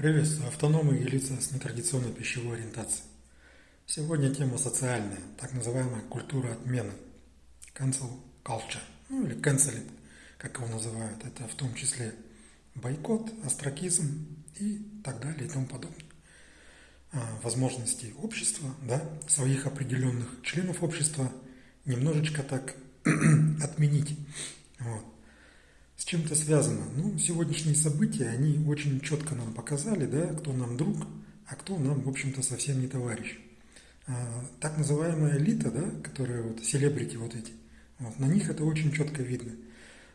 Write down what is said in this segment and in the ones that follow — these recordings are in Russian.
Приветствую автономы и лица с нетрадиционной пищевой ориентацией. Сегодня тема социальная, так называемая культура отмены. Cancel culture, ну или canceling, как его называют. Это в том числе бойкот, астракизм и так далее и тому подобное. А, возможности общества, да, своих определенных членов общества немножечко так отменить. Вот. С чем это связано? Ну, сегодняшние события, они очень четко нам показали, да, кто нам друг, а кто нам, в общем-то, совсем не товарищ. А, так называемая элита, да, которая вот, селебрити вот эти, вот, на них это очень четко видно.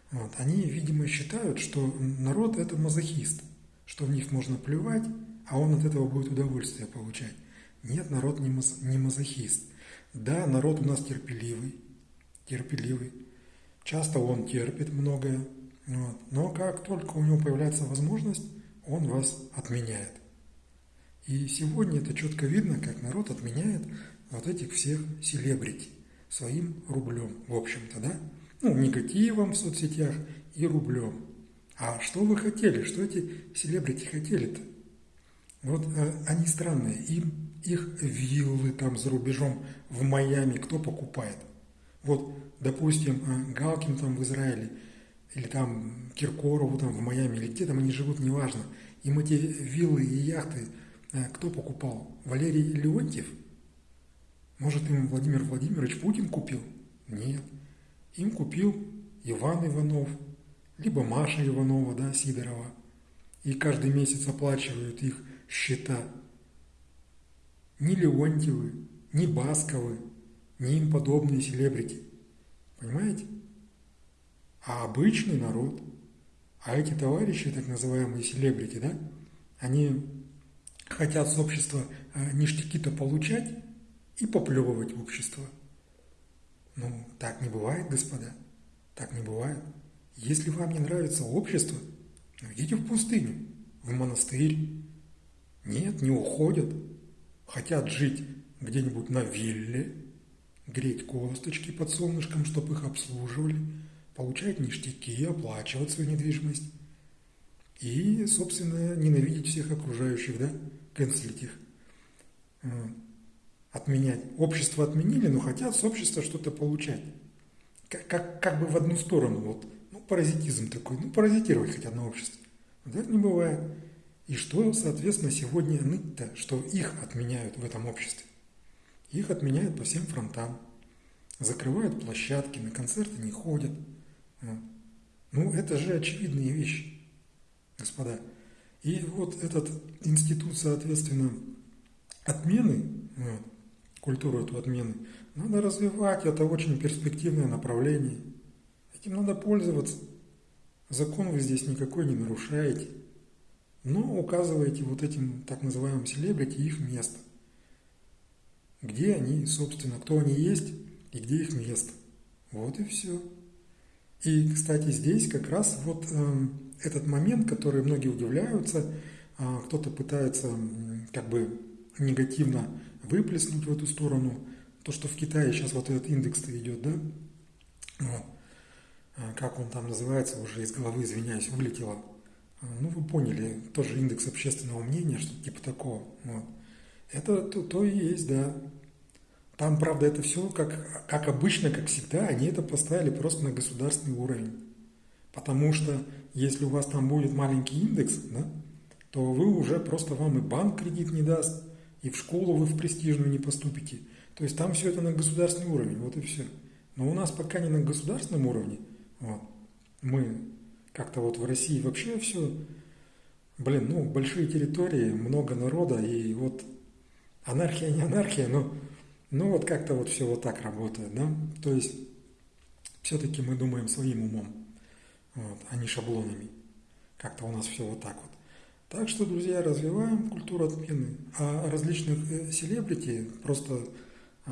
Вот, они, видимо, считают, что народ – это мазохист, что в них можно плевать, а он от этого будет удовольствие получать. Нет, народ не, маз, не мазохист. Да, народ у нас терпеливый, терпеливый. Часто он терпит многое, вот. Но как только у него появляется возможность, он вас отменяет. И сегодня это четко видно, как народ отменяет вот этих всех селебрити своим рублем, в общем-то, да? Ну, негативом в соцсетях и рублем. А что вы хотели? Что эти селебрити хотели-то? Вот э, они странные. Им их виллы там за рубежом в Майами кто покупает? Вот, допустим, э, Галкин там в Израиле – или там Киркорову там в Майами, или где там они живут, неважно. Им эти виллы и яхты э, кто покупал? Валерий Леонтьев? Может, им Владимир Владимирович Путин купил? Нет. Им купил Иван Иванов, либо Маша Иванова, да, Сидорова. И каждый месяц оплачивают их счета. Ни Леонтьевы, ни Басковы, ни им подобные селебрити. Понимаете? А обычный народ. А эти товарищи, так называемые селебрити, да, они хотят с общества э, ништяки-то получать и поплевывать в общество. Ну, так не бывает, господа. Так не бывает. Если вам не нравится общество, идите в пустыню, в монастырь. Нет, не уходят. Хотят жить где-нибудь на вилле, греть косточки под солнышком, чтобы их обслуживали – получать ништяки, оплачивать свою недвижимость и, собственно, ненавидеть всех окружающих, да, канцелить их, отменять. Общество отменили, но хотят с общества что-то получать. Как, как, как бы в одну сторону, вот, ну, паразитизм такой, ну, паразитировать хотят на обществе. Вот это не бывает. И что, соответственно, сегодня ныть-то, что их отменяют в этом обществе? Их отменяют по всем фронтам. Закрывают площадки, на концерты не ходят – ну, это же очевидные вещи, господа. И вот этот институт, соответственно, отмены, вот, культуру эту отмены, надо развивать, это очень перспективное направление. Этим надо пользоваться. Закон вы здесь никакой не нарушаете, но указываете вот этим так называемым селебрити их место. Где они, собственно, кто они есть и где их место. Вот и все. И, кстати, здесь как раз вот э, этот момент, который многие удивляются, э, кто-то пытается как бы негативно выплеснуть в эту сторону, то, что в Китае сейчас вот этот индекс идет, да, вот. Э, как он там называется, уже из головы, извиняюсь, вылетело. Э, ну, вы поняли, тоже индекс общественного мнения, что-то типа такого. Вот. Это то, то и есть, да. Там, правда, это все как, как обычно, как всегда, они это поставили просто на государственный уровень. Потому что если у вас там будет маленький индекс, да, то вы уже просто вам и банк кредит не даст, и в школу вы в престижную не поступите. То есть там все это на государственный уровень, вот и все. Но у нас пока не на государственном уровне. Вот. Мы как-то вот в России вообще все, блин, ну, большие территории, много народа, и вот анархия не анархия, но ну вот как-то вот все вот так работает, да? То есть все-таки мы думаем своим умом, вот, а не шаблонами. Как-то у нас все вот так вот. Так что, друзья, развиваем культуру отмены. А различных э, селебрити просто а,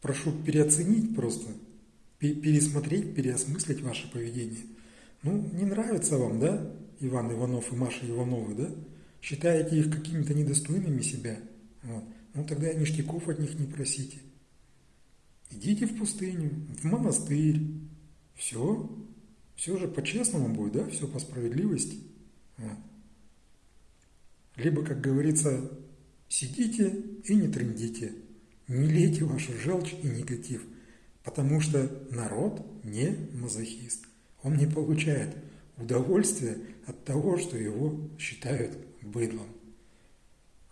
прошу переоценить просто, пересмотреть, переосмыслить ваше поведение. Ну, не нравится вам, да, Иван Иванов и Маша Ивановы, да? Считаете их какими-то недостойными себя? Вот. Ну тогда ништяков от них не просите. Идите в пустыню, в монастырь. Все. Все же по-честному будет, да? Все по справедливости. Вот. Либо, как говорится, сидите и не трендите, не лейте вашу желчь и негатив, потому что народ не мазохист. Он не получает удовольствия от того, что его считают быдлом.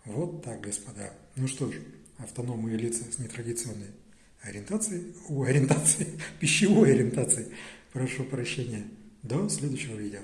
Вот так, господа. Ну что ж, автономные лица с нетрадиционной ориентацией, у ориентации, пищевой ориентацией, прошу прощения. До следующего видео.